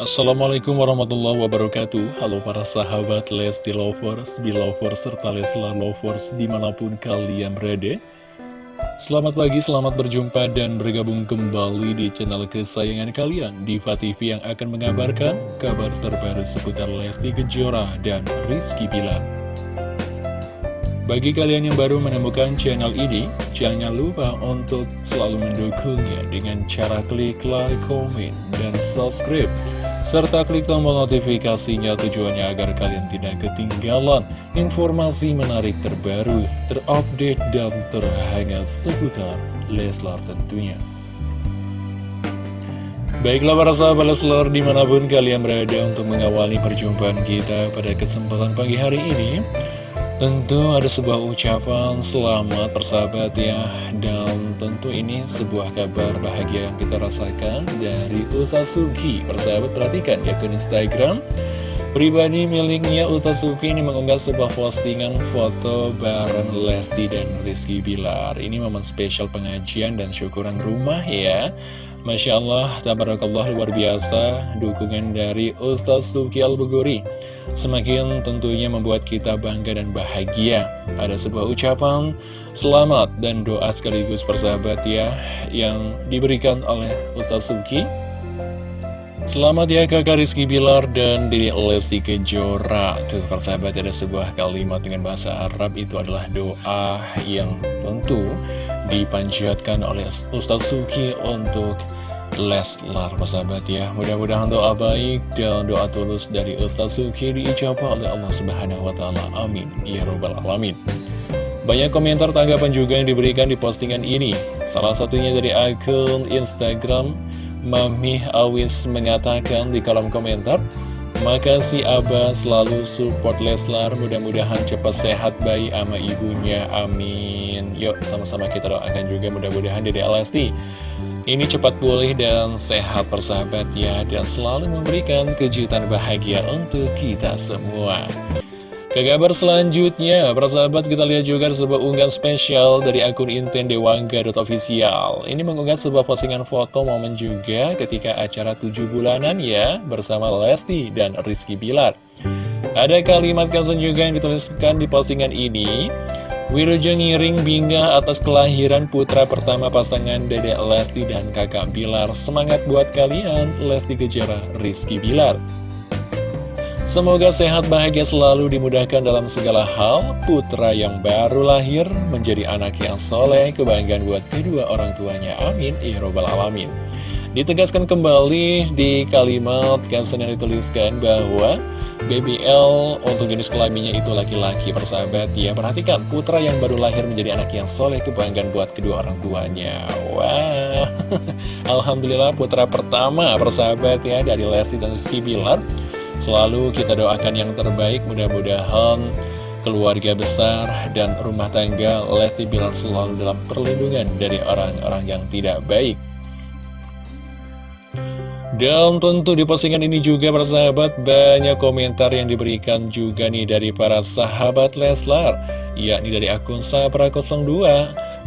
Assalamualaikum warahmatullahi wabarakatuh. Halo para sahabat Lesti Lovers, Belovers, serta Leslar Lovers di mana pun kalian berada. Selamat pagi, selamat berjumpa dan bergabung kembali di channel kesayangan kalian Diva TV yang akan mengabarkan kabar terbaru seputar Lesti Kejora dan Rizky Bilar. Bagi kalian yang baru menemukan channel ini, jangan lupa untuk selalu mendukungnya dengan cara klik like, komen, dan subscribe serta klik tombol notifikasinya tujuannya agar kalian tidak ketinggalan informasi menarik terbaru, terupdate, dan terhangat seputar Leslar tentunya. Baiklah para sahabat Leslar di mana pun kalian berada untuk mengawali perjumpaan kita pada kesempatan pagi hari ini Tentu ada sebuah ucapan selamat persahabat ya. Dan tentu ini sebuah kabar bahagia yang kita rasakan dari Ustaz Suki Persahabat perhatikan di akun Instagram Pribadi miliknya Ustaz Suki ini mengunggah sebuah postingan foto bareng Lesti dan Rizky Bilar. Ini momen spesial pengajian dan syukuran rumah ya. Masya Allah, tabarakallah luar biasa dukungan dari Ustaz Tuki Al-Buguri Semakin tentunya membuat kita bangga dan bahagia. Ada sebuah ucapan selamat dan doa sekaligus persahabat ya Yang diberikan oleh Ustaz Tuki Selamat ya kakak Rizky Bilar dan Diri Lesti Kejora. Tuh persahabat ada sebuah kalimat dengan bahasa Arab Itu adalah doa yang tentu dipanjatkan oleh Ustaz Suki untuk Leslar. Persahabat ya Mudah-mudahan doa baik dan doa tulus dari Ustaz Suki diijabah oleh Allah Subhanahu Wa Taala. Amin. Ya Rabbal Alamin. Banyak komentar tanggapan juga yang diberikan di postingan ini. Salah satunya dari akun Instagram Mami Awis mengatakan di kolom komentar Makasih Abah. Selalu support Leslar. Mudah-mudahan cepat sehat bayi ama ibunya. Amin. Yuk sama-sama kita doakan juga mudah-mudahan Dede Alasti ini cepat pulih dan sehat persahabat ya Dan selalu memberikan kejutan bahagia untuk kita semua ke kabar selanjutnya, persahabat kita lihat juga sebuah unggahan spesial dari akun Inten Dewangga.official. Ini mengunggah sebuah postingan foto momen juga ketika acara 7 bulanan ya bersama Lesti dan Rizky Bilar. Ada kalimat caption juga yang dituliskan di postingan ini. Wirojo ngiring bingga atas kelahiran putra pertama pasangan Dede Lesti dan kakak Bilar. Semangat buat kalian, Lesti Kejora, Rizky Bilar. Semoga sehat bahagia selalu dimudahkan dalam segala hal. Putra yang baru lahir menjadi anak yang soleh. Kebanggaan buat kedua orang tuanya. Amin. Ya Robbal Alamin. Ditegaskan kembali di kalimat caption yang dituliskan bahwa BBL untuk jenis kelaminnya itu laki-laki persahabat. Ya Perhatikan. Putra yang baru lahir menjadi anak yang soleh. Kebanggaan buat kedua orang tuanya. Wah. Wow. Alhamdulillah putra pertama persahabat ya dari Lesti dan Rizky Bilar Selalu kita doakan yang terbaik, mudah-mudahan keluarga besar dan rumah tangga Lesti Bilar selalu dalam perlindungan dari orang-orang yang tidak baik. Dan tentu di postingan ini juga persahabat banyak komentar yang diberikan juga nih dari para sahabat Leslar Yakni dari akun Sabra02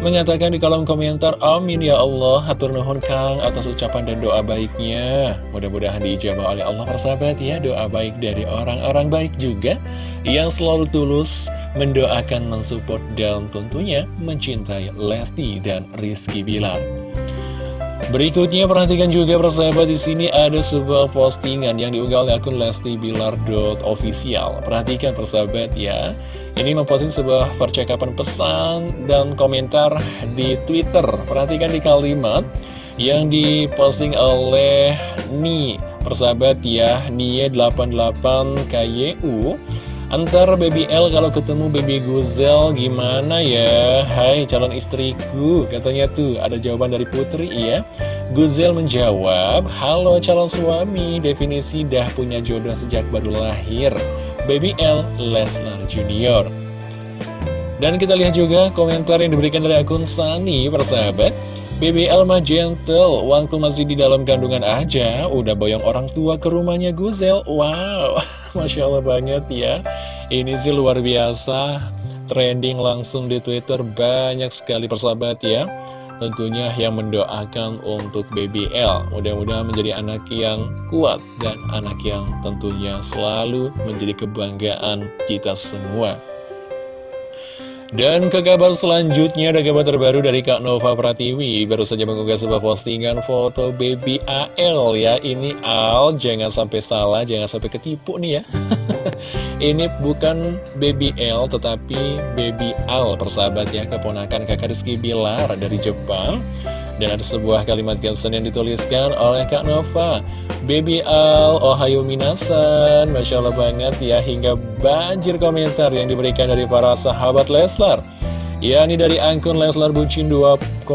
Mengatakan di kolom komentar Amin ya Allah Hatur nuhun Kang atas ucapan dan doa baiknya. Mudah-mudahan diijabah oleh Allah persahabat ya Doa baik dari orang-orang baik juga Yang selalu tulus mendoakan, mensupport dan tentunya mencintai Lesti dan Rizky Bilar Berikutnya perhatikan juga persahabat di sini ada sebuah postingan yang diunggah oleh akun Lesti Bilar official. Perhatikan persahabat ya. Ini memposting sebuah percakapan pesan dan komentar di Twitter. Perhatikan di kalimat yang diposting oleh Ni persahabat ya, Nie88 KYU. Antar Baby L kalau ketemu Baby Guzel gimana ya? Hai calon istriku, katanya tuh ada jawaban dari Putri ya. Guzel menjawab, Halo calon suami, definisi dah punya jodoh sejak baru lahir. Baby L Lesnar Junior. Dan kita lihat juga komentar yang diberikan dari akun Sani, persahabat. BBL mah gentle, waktu masih di dalam kandungan aja, udah boyong orang tua ke rumahnya Guzel. Wow, Masya Allah banget ya. Ini sih luar biasa, trending langsung di Twitter banyak sekali persahabat ya. tentunya yang mendoakan untuk Baby L. Mudah-mudahan menjadi anak yang kuat dan anak yang tentunya selalu menjadi kebanggaan kita semua. Dan ke kabar selanjutnya ada kabar terbaru dari Kak Nova Pratiwi. Baru saja mengunggah sebuah postingan foto baby AL ya. Ini Al, jangan sampai salah, jangan sampai ketipu nih ya. Ini bukan baby L tetapi baby Al persahabat ya. Keponakan kakak Rizky Bilar dari Jepang dan ada sebuah kalimat caption yang dituliskan oleh Kak Nova. Baby Al, ohayo minasan. Masya Allah banget ya Hingga banjir komentar yang diberikan dari para sahabat Leslar. Ya ini dari akun Leslar Bucin 2020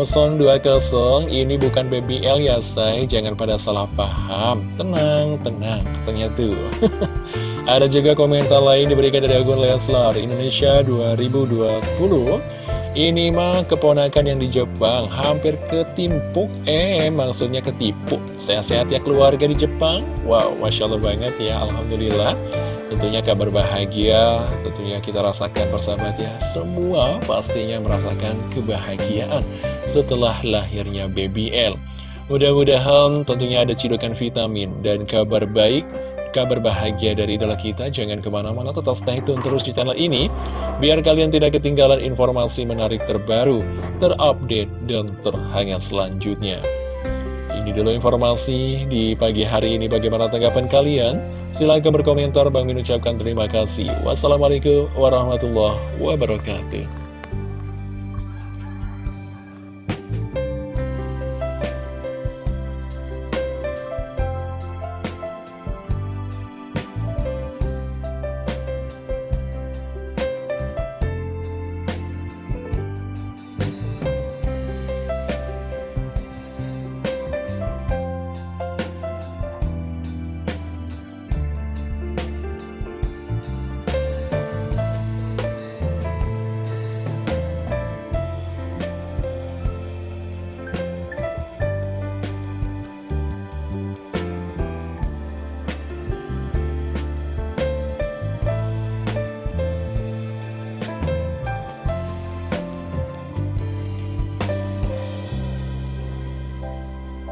Ini bukan Baby L ya say. Jangan pada salah paham. Tenang, tenang. Katanya tuh. Ada juga komentar lain diberikan dari akun Leslar Indonesia 2020 ini mah keponakan yang di Jepang hampir ketimpuk. Eh maksudnya ketipu Sehat-sehat ya keluarga di Jepang? Wow Masya Allah banget ya Alhamdulillah. Tentunya kabar bahagia Tentunya kita rasakan persahabat ya. Semua pastinya merasakan kebahagiaan Setelah lahirnya Baby L. Mudah-mudahan tentunya ada cidukan vitamin dan kabar baik kabar bahagia dari idola kita Jangan ke mana-mana tetap stay tune terus di channel ini Biar kalian tidak ketinggalan informasi menarik terbaru Terupdate dan terhangat selanjutnya. Ini dulu informasi di pagi hari ini. Bagaimana tanggapan kalian? Silahkan berkomentar. Bang Min ucapkan terima kasih. Wassalamualaikum warahmatullahi wabarakatuh